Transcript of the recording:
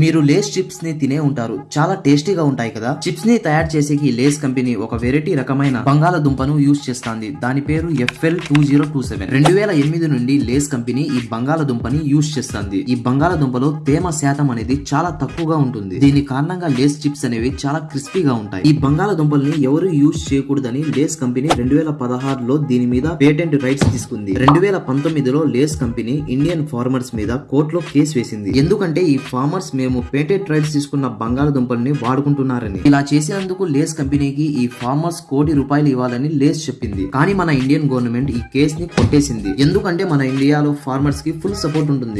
మీరు లేస్ చిప్స్ని తినే ఉంటారు. చాలా టేస్టీగా ఉంటాయి కదా. చిప్స్ని తయారు చేసేకి లేస్ కంపెనీ ఒక వెరైటీ రకమైన బంగాళదుంపను యూజ్ చేస్తాంది. దాని పేరు FL two zero two seven. రెండు వేల ఎనిమిది నుండి లేస్ కంపెనీ ఈ బంగాళదుంపని యూజ్ చేస్తుంది. ఈ బంగాళదుంపలో తేమ శాతం అనేది చాలా తక్కువగా ఉంటుంది. దీని కారణంగా లేస్ చిప్స్ అనేవి చాలా క్రిస్పీగా ఉంటాయి. ఈ బంగాళదుంపల్ని ఎవరు యూజ్ చేయకూడదని లేస్ కంపెనీ రెండు వేల పదహారులో దీని మీద పేటెంట్ రైట్స్ తీసుకుంది. రెండు వేల పంతొమ్మిదిలో లేస్ కంపెనీ ఇండియన్ ఫార్మర్స్ మీద కోర్టులో కేసు వేసింది. ఎందుకంటే ఈ ఫార్మర్స్ మేము పేటెంట్ రైట్స్ తీసుకున్న బంగాళదుంపల్ని వాడుకుంటున్నారని. ఇలా చేసేందుకు లేస్ కంపెనీకి ఈ ఫార్మర్స్ కోటి రూపాయలు ఇవ్వాలని లేస్ చెప్పింది. కానీ మన ఇండియన్ గవర్నమెంట్ ఈ కేసు ని కొట్టేసింది. ఎందుకంటే మన ఇండియాలో ఫార్మర్స్కి ఫుల్ సపోర్ట్ ఉంటుంది.